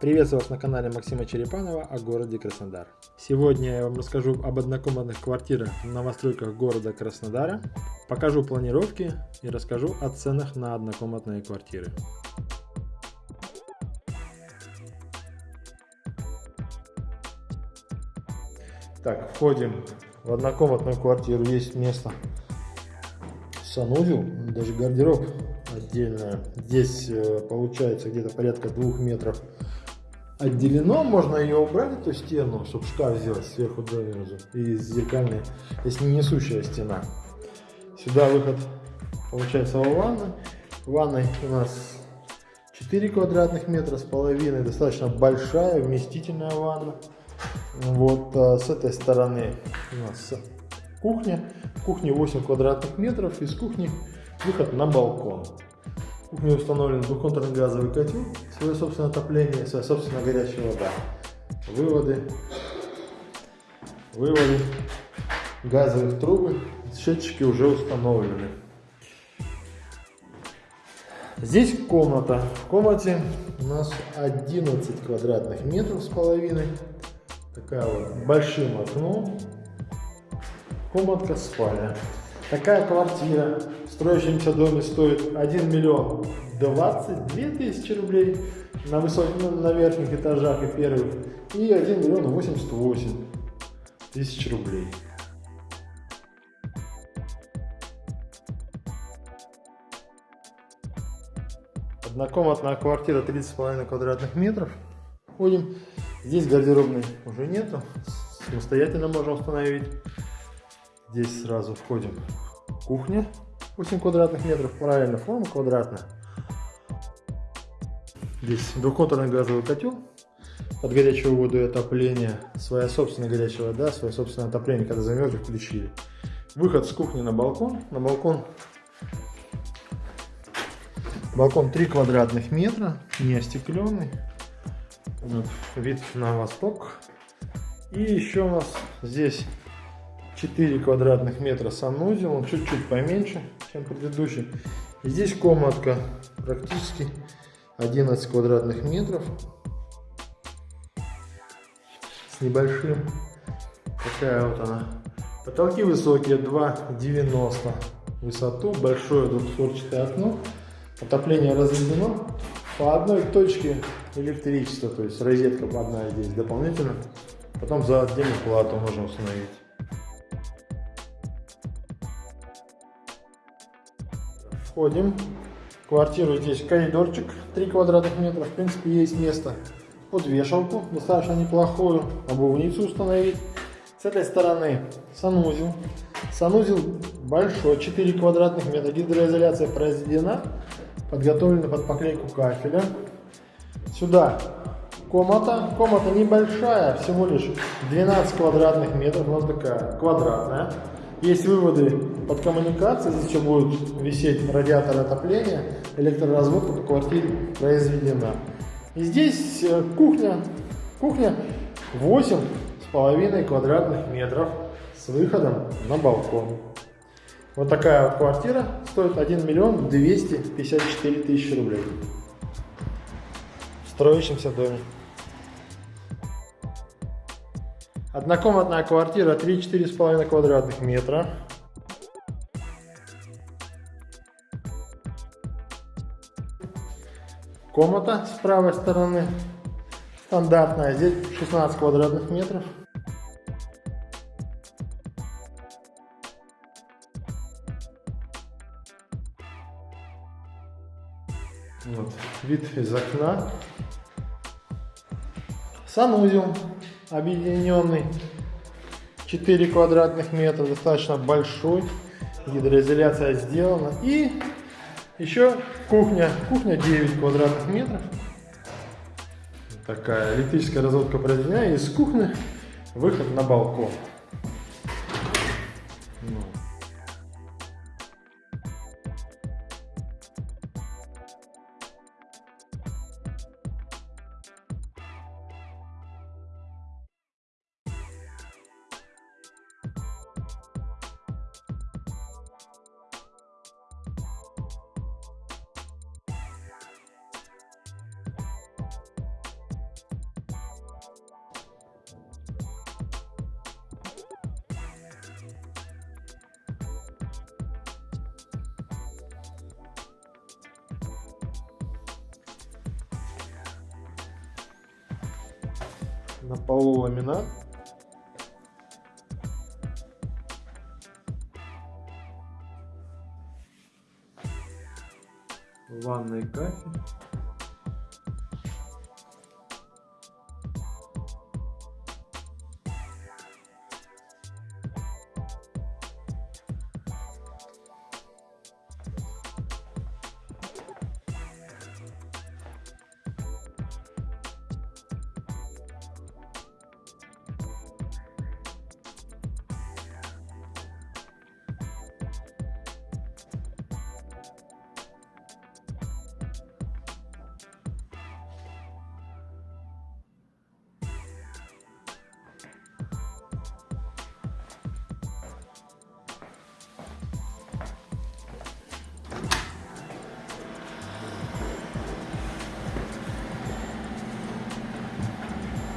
Приветствую вас на канале Максима Черепанова о городе Краснодар. Сегодня я вам расскажу об однокомнатных квартирах в новостройках города Краснодара, покажу планировки и расскажу о ценах на однокомнатные квартиры. Так, входим в однокомнатную квартиру, есть место санузел, даже гардероб отдельно. Здесь э, получается где-то порядка двух метров отделено, можно ее убрать, эту стену, чтобы шкаф сделать сверху донизу. И зеркальная, если не несущая стена. Сюда выход получается в ванной. В ванной у нас 4 квадратных метра с половиной, достаточно большая, вместительная ванна. Вот а, с этой стороны у нас кухня. В кухне 8 квадратных метров, из кухни выход на балкон. В кухне установлен двухконтурный газовый котел, свое собственное отопление, своя собственная горячая вода. Выводы, выводы газовых трубы, счетчики уже установлены. Здесь комната. В комнате у нас 11 квадратных метров с половиной. Такая вот большим окном. Комнатка спальня. Такая квартира строящемся доме стоит 1 миллион 22 тысячи рублей на, высок... на верхних этажах и первых и 1 миллион 88 тысяч рублей. Однокомнатная квартира 30,5 квадратных метров. Ходим. Здесь гардеробной уже нету. Самостоятельно можем установить. Здесь сразу входим. Кухня 8 квадратных метров, правильно, форма квадратная. Здесь двухконтурный газовый котел под горячую воду и отопление. Своя собственная горячая вода, свое собственное отопление, когда замерзли, включили. Выход с кухни на балкон. На балкон Балкон 3 квадратных метра, не остекленный. Вот, вид на восток. И еще у нас здесь 4 квадратных метра санузел, он чуть-чуть поменьше, чем предыдущий. Здесь комнатка практически 11 квадратных метров с небольшим. Такая вот она. Потолки высокие, 2,90 высоту, большое двухстворчатое окно. Отопление разведено по одной точке электричества, то есть розетка одна здесь дополнительно. Потом за отдельную плату можно установить. Входим. Квартиру здесь коридорчик 3 квадратных метра. В принципе, есть место под вешалку. Достаточно неплохую. Обувницу установить. С этой стороны санузел. Санузел большой, 4 квадратных метра. Гидроизоляция произведена. Подготовлена под поклейку кафеля. Сюда комната. Комната небольшая, всего лишь 12 квадратных метров. Вот такая квадратная. Есть выводы под коммуникации, здесь еще будет висеть радиатор отопления, электроразводка по квартире произведена. И здесь э, кухня, кухня 8 с половиной квадратных метров с выходом на балкон. Вот такая вот квартира стоит 1 миллион 254 тысячи рублей в строящемся доме. Однокомнатная квартира 3-4,5 квадратных метра. Комната с правой стороны стандартная, здесь 16 квадратных метров. Вот, вид из окна. Санузел объединенный. 4 квадратных метра, достаточно большой. Гидроизоляция сделана. И еще кухня. Кухня 9 квадратных метров. Такая электрическая разводка произведена. Из кухни выход на балкон. На полу ламинат. Ванный кафель.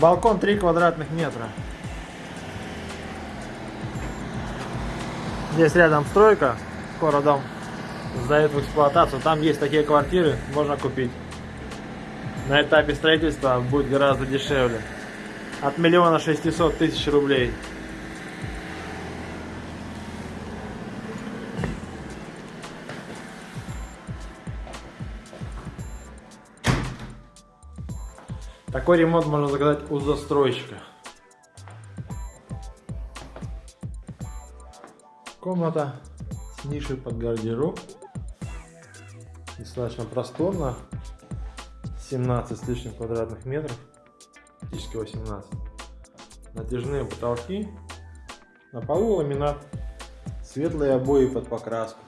Балкон 3 квадратных метра. Здесь рядом стройка, скоро дом сдают в эксплуатацию. Там есть такие квартиры, можно купить. На этапе строительства будет гораздо дешевле. От миллиона шестисот тысяч рублей. Такой ремонт можно заказать у застройщика. Комната с нишей под гардероб. Достаточно просторно. 17 с лишним квадратных метров. Практически 18. Натяжные потолки. На полу ламинат. Светлые обои под покраску.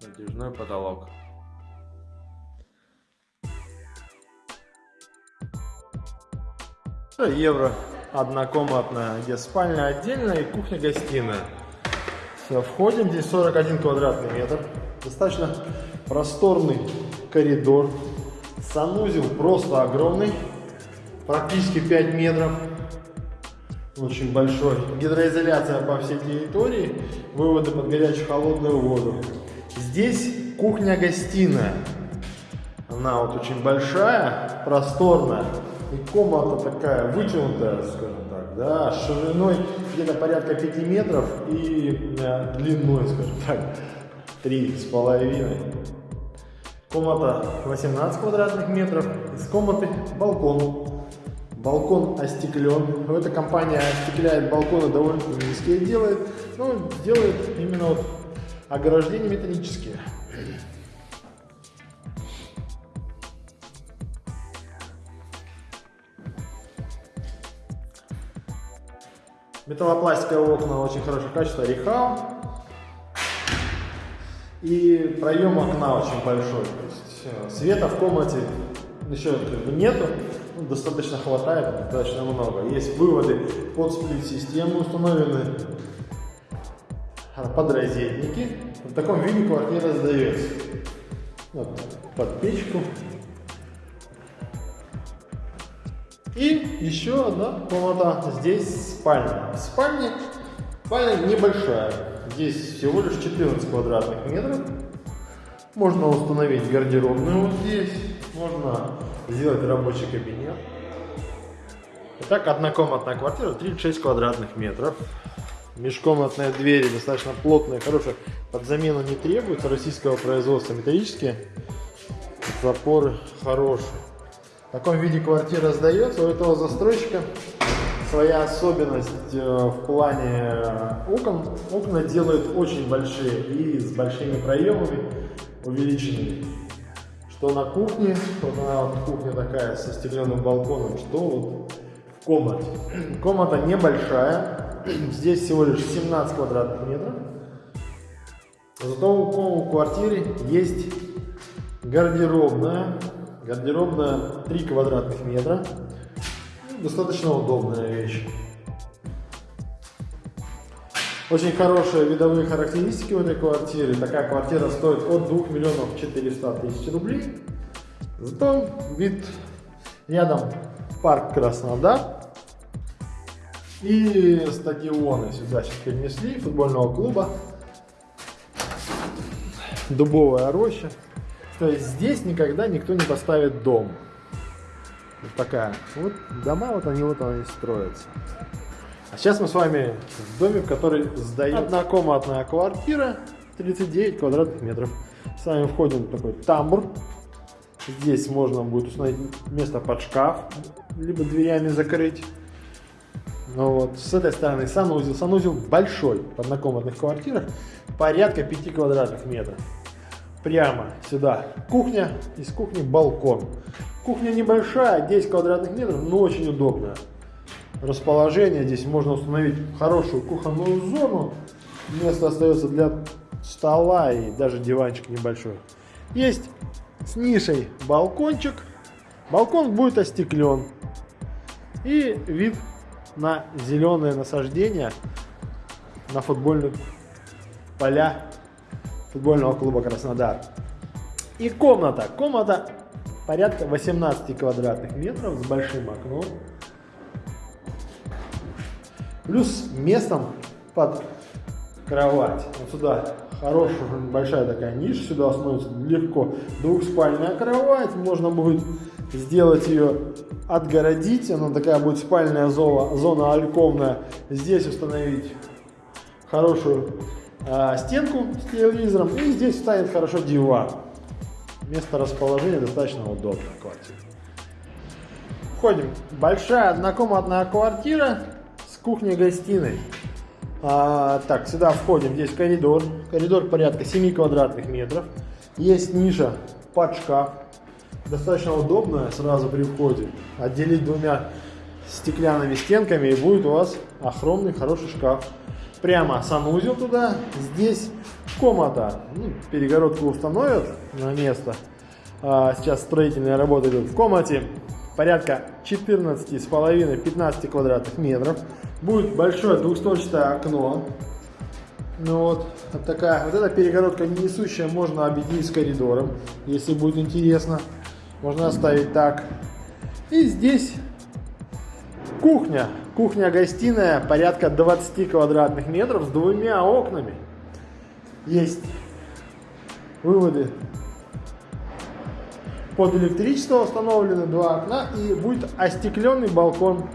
Натяжной потолок. Евро однокомнатная, где спальня отдельная и кухня-гостиная. Все, входим, здесь 41 квадратный метр. Достаточно просторный коридор. Санузел просто огромный, практически 5 метров. Очень большой. Гидроизоляция по всей территории, выводы под горячую холодную воду. Здесь кухня-гостиная. Она вот очень большая, просторная. И комната такая вытянутая, скажем так, да, шириной где-то порядка 5 метров и э, длиной, скажем так, три с половиной. Комната 18 квадратных метров. Из комнаты балкон. Балкон остеклен. Эта компания остекляет балконы довольно низкие делает. Но делает именно вот ограждения металлические. Металлопластиковые окна очень хорошего качества, Рихау. И проем окна очень большой. То есть э, света в комнате еще нету, ну, достаточно хватает, достаточно много. Есть выводы под сплит-систему установлены, подрозетники. В таком виде квартира сдается. Вот, под печку И еще одна комната. Здесь спальня. В спальне спальня небольшая. Здесь всего лишь 14 квадратных метров. Можно установить гардеробную вот здесь. Можно сделать рабочий кабинет. Итак, однокомнатная квартира, 36 квадратных метров. Межкомнатные двери достаточно плотные, хорошие. Под замену не требуется. Российского производства металлические. Запоры хорошие. В таком виде квартира сдается. У этого застройщика своя особенность э, в плане окон. Окна делают очень большие и с большими проемами увеличенными. Что на кухне, вот она вот кухня такая со стеклянным балконом, что вот в комнате. Комната небольшая, здесь всего лишь 17 квадратных метров. Зато у квартиры есть гардеробная Гардеробная 3 квадратных метра. Достаточно удобная вещь. Очень хорошие видовые характеристики у этой квартиры. Такая квартира стоит от 2 миллионов 400 тысяч рублей. Зато вид рядом парк Краснодар. И стадионы сюда сейчас перенесли, футбольного клуба. Дубовая роща. То есть здесь никогда никто не поставит дом. Вот такая. Вот дома, вот они вот они строятся. А сейчас мы с вами в доме, в который сдает однокомнатная квартира, 39 квадратных метров. С вами входим в такой тамбур. Здесь можно будет установить место под шкаф, либо дверями закрыть. Ну вот, с этой стороны санузел. Санузел большой в однокомнатных квартирах, порядка 5 квадратных метров. Прямо сюда кухня, из кухни балкон. Кухня небольшая, 10 квадратных метров, но очень удобная. Расположение, здесь можно установить хорошую кухонную зону. Место остается для стола и даже диванчик небольшой. Есть с нишей балкончик. Балкон будет остеклен. И вид на зеленые насаждения на футбольных поля футбольного клуба Краснодар. И комната. Комната порядка 18 квадратных метров с большим окном. Плюс местом под кровать. Вот сюда хорошая, большая такая ниша, сюда становится легко двухспальная кровать, можно будет сделать ее, отгородить, она такая будет спальная зона, зона альковная, здесь установить хорошую э, стенку с телевизором, и здесь станет хорошо диван. Место расположения достаточно удобное квартира. Входим. Большая однокомнатная квартира с кухней-гостиной. А, так, сюда входим, здесь коридор. Коридор порядка 7 квадратных метров. Есть ниша под шкаф. Достаточно удобная сразу при входе. Отделить двумя стеклянными стенками и будет у вас огромный хороший шкаф. Прямо санузел туда. Здесь комната. Ну, перегородку установят на место. А, сейчас строительные работы идут в комнате порядка 14,5-15 квадратных метров. Будет большое двухстворчатое окно. Ну вот, вот такая, вот эта перегородка несущая можно объединить с коридором, если будет интересно. Можно оставить так. И здесь кухня. Кухня-гостиная порядка 20 квадратных метров с двумя окнами. Есть выводы под электричество установлены два окна и будет остекленный балкон.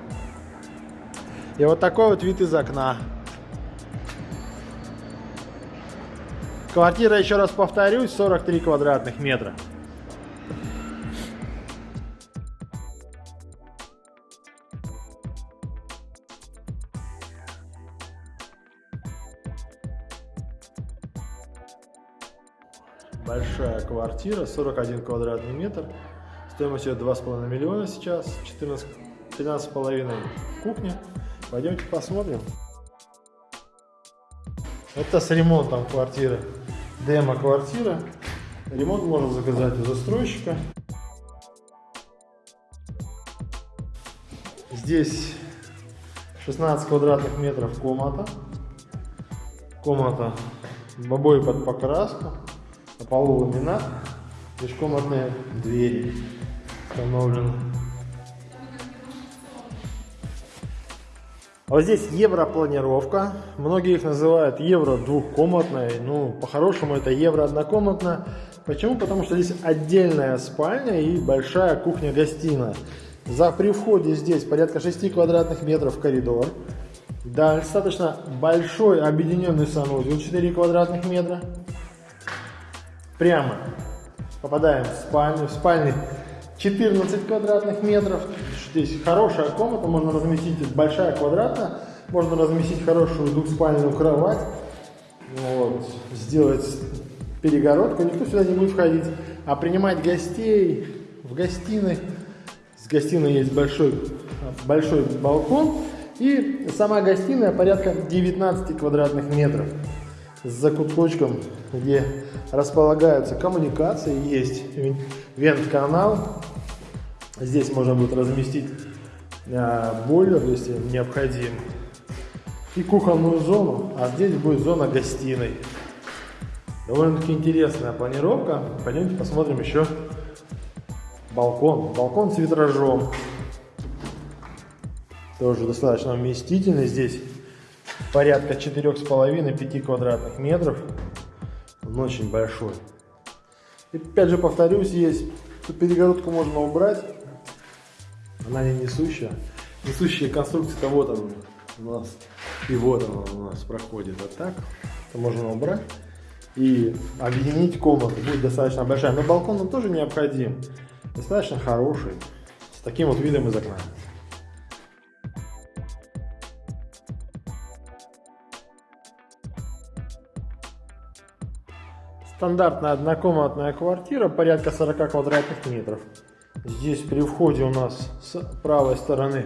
И вот такой вот вид из окна. Квартира, еще раз повторюсь, 43 квадратных метра. Квартира, 41 квадратный метр, стоимостью 2,5 миллиона сейчас, 14, 13,5 кухня. Пойдемте посмотрим. Это с ремонтом квартиры, демо-квартира. Ремонт можно заказать у застройщика. Здесь 16 квадратных метров комната. Комната обои под покраску. На полу ламинат, межкомнатные двери установлены. А вот здесь европланировка. Многие их называют евро двухкомнатной. Ну, по-хорошему это евро однокомнатная. Почему? Потому что здесь отдельная спальня и большая кухня-гостиная. За при входе здесь порядка 6 квадратных метров коридор. Да, достаточно большой объединенный санузел 4 квадратных метра прямо попадаем в спальню. В спальне 14 квадратных метров. Здесь хорошая комната, можно разместить, большая квадратная, можно разместить хорошую двухспальную кровать. Вот, сделать перегородку, никто сюда не будет входить. А принимать гостей в гостиной. С гостиной есть большой, большой балкон. И сама гостиная порядка 19 квадратных метров с закуточком, где располагаются коммуникации, есть вент-канал. Здесь можно будет разместить э, бойлер, если необходим, и кухонную зону, а здесь будет зона гостиной. Довольно-таки интересная планировка. Пойдемте посмотрим еще балкон. Балкон с витражом. Тоже достаточно вместительный здесь порядка 4,5-5 квадратных метров. Он очень большой. И опять же повторюсь, есть перегородку можно убрать. Она не несущая. Несущая конструкция-то вот она у нас. И вот она у нас проходит. А так, это можно убрать. И объединить комнату будет достаточно большая. Но балкон нам тоже необходим. Достаточно хороший. С таким вот видом из окна. Стандартная однокомнатная квартира, порядка 40 квадратных метров. Здесь при входе у нас с правой стороны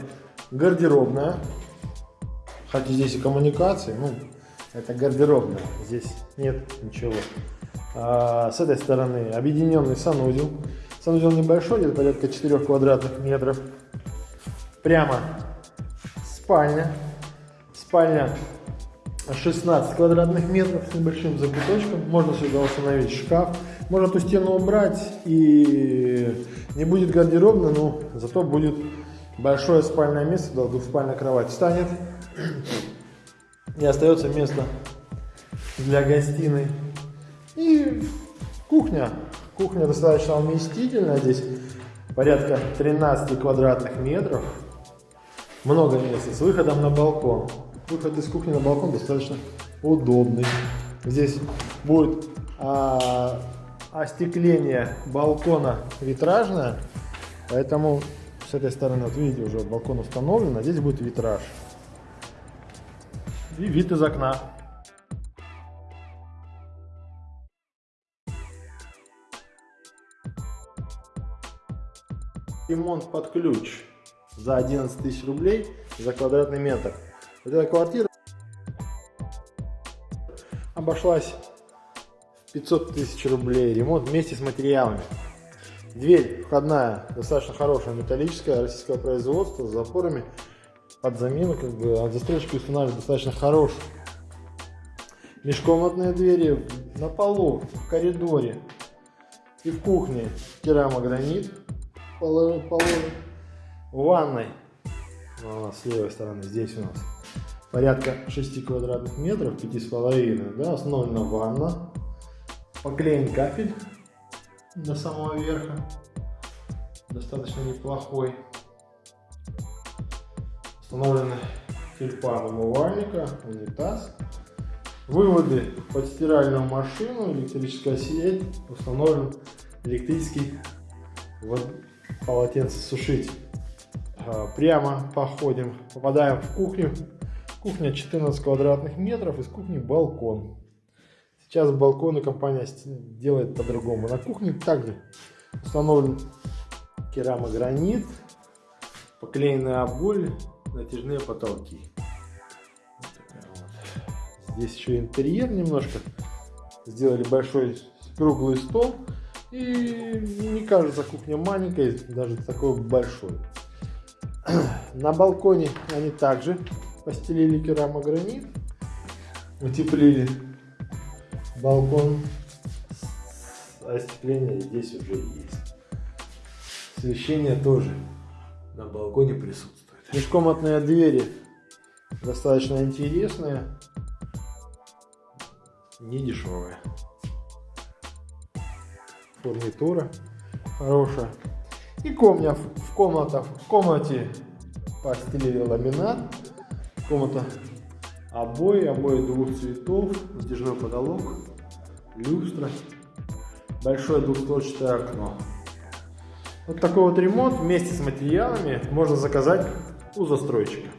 гардеробная. Хотя здесь и коммуникации, ну, это гардеробная, здесь нет ничего. А, с этой стороны объединенный санузел. Санузел небольшой, где-то порядка 4 квадратных метров. Прямо спальня. Спальня 16 квадратных метров с небольшим закуточком. Можно сюда установить шкаф. Можно эту стену убрать и не будет гардеробно, но зато будет большое спальное место, да, двухспальная кровать станет. И остается место для гостиной. И кухня. Кухня достаточно вместительная. Здесь порядка 13 квадратных метров. Много места с выходом на балкон. Выход из кухни на балкон достаточно удобный. Здесь будет а, остекление балкона витражное, поэтому с этой стороны, вот видите, уже балкон установлен, а здесь будет витраж. И вид из окна. Ремонт под ключ за 11 тысяч рублей за квадратный метр. Вот эта квартира обошлась в 500 тысяч рублей. Ремонт вместе с материалами. Дверь входная достаточно хорошая, металлическая, российского производства, с запорами под замену, как бы, от застройщика устанавливают достаточно хороший. Межкомнатные двери на полу, в коридоре и в кухне керамогранит положен. В ванной, а, с левой стороны, здесь у нас порядка 6 квадратных метров, 5,5, да, основана ванна, поклеен кафель до самого верха, достаточно неплохой. Установлены тюльпан умывальника, унитаз. Выводы под стиральную машину, электрическая сеть, установлен электрический вот, полотенцесушитель. А, прямо походим, попадаем в кухню. Кухня 14 квадратных метров, из кухни балкон. Сейчас балконы компания делает по-другому. На кухне также установлен керамогранит, поклеенные обои, натяжные потолки. Здесь еще интерьер немножко. Сделали большой круглый стол. И не кажется кухня маленькой, даже такой большой. На балконе они также постелили керамогранит, утеплили балкон, остекление здесь уже есть. Освещение тоже на балконе присутствует. Межкомнатные двери достаточно интересные, не дешевые. Фурнитура хорошая. И комната, в, комната, в комнате постелили ламинат комната обои, обои двух цветов, натяжной потолок, люстра, большое двухстворчатое окно. Вот такой вот ремонт вместе с материалами можно заказать у застройщика.